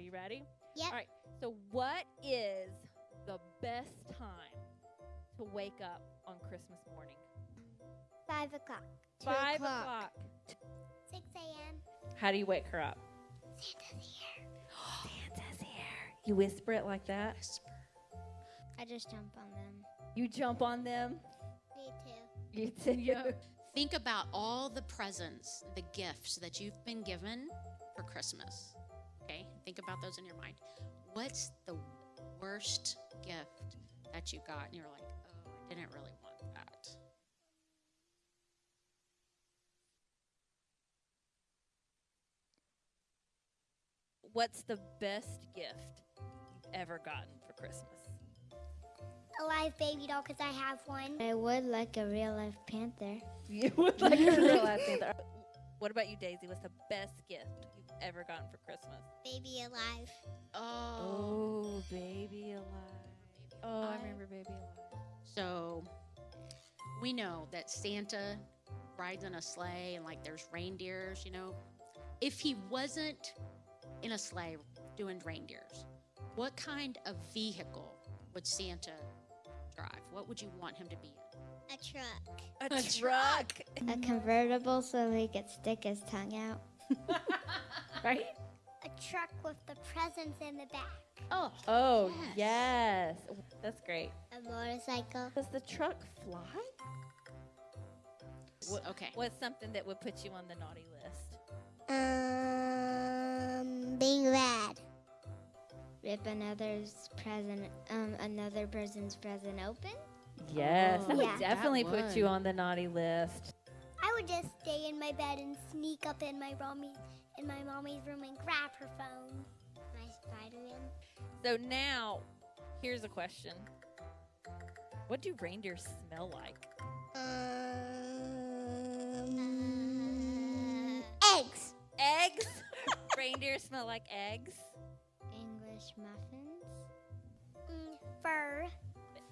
you ready? Yeah. All right. So, what is the best time to wake up on Christmas morning? Five o'clock. Five o'clock. o'clock. Six a.m. How do you wake her up? Santa's here. Santa's here. You whisper it like that. I just jump on them. You jump on them. Me too. You too. Think about all the presents, the gifts that you've been given for Christmas. Okay? Think about those in your mind. What's the worst gift that you got and you're like, oh, I didn't really want that? What's the best gift you've ever gotten for Christmas? A live baby doll because I have one. I would like a real life panther. You would like a real life panther. What about you, Daisy? What's the best gift you've ever gotten for Christmas? Baby alive. Oh. Oh, baby alive. Oh, I remember baby alive. So we know that Santa rides in a sleigh and like there's reindeers, you know. If he wasn't in a sleigh doing reindeers, what kind of vehicle would Santa drive? What would you want him to be in? A truck. A, A truck. A convertible so he could stick his tongue out. right? A truck with the presents in the back. Oh, Oh, yes. That's great. A motorcycle. Does the truck fly? What- okay. What's something that would put you on the naughty list? Um, being bad. Rip another's present, um, another person's present open. Yes, that Oh, would definitely That put you would. on the naughty list. I would just stay in my bed and sneak up in my mommy in my mommy's room and grab her phone. My Spider-Man. So now, here's a question. What do reindeers smell like? Um, eggs. Eggs? reindeers smell like eggs? English muffins.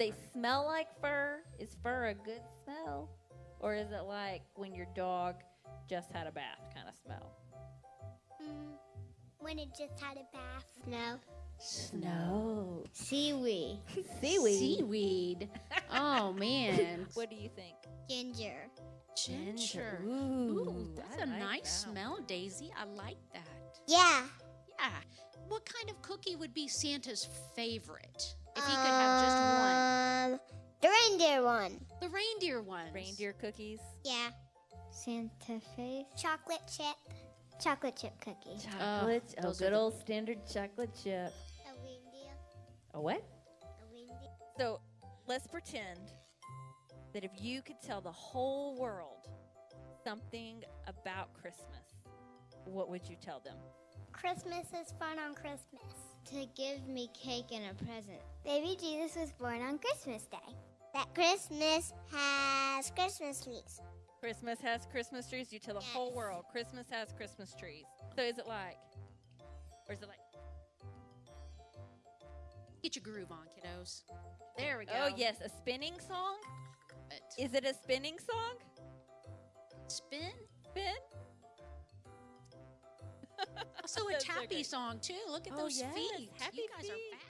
They smell like fur? Is fur a good smell? Or is it like when your dog just had a bath kind of smell? Mm, when it just had a bath. No. Snow. Seaweed. Seaweed. Seaweed. Oh man. What do you think? Ginger. Ginger. Ooh, Ooh, that's I a like nice that. smell, Daisy. I like that. Yeah. Yeah. What kind of cookie would be Santa's favorite? If he could have just one. Um, the reindeer one. The reindeer one. Reindeer cookies. Yeah. Santa face. Chocolate chip. Chocolate chip cookie. Chocolate. oh, those are good old standard chocolate chip. A reindeer. A what? A reindeer. So let's pretend that if you could tell the whole world something about Christmas, what would you tell them? Christmas is fun on Christmas. To give me cake and a present. Baby Jesus was born on Christmas Day. That Christmas has Christmas trees. Christmas has Christmas trees. You tell the whole world Christmas has Christmas trees. So is it like, or is it like, Get your groove on, kiddos. There we go. oh yes, a spinning song? But Is it a spinning song? spin. Spin? Also a That's so tappy great. song too. Look at Oh, those yes, feet. happy you guys feet. are fast.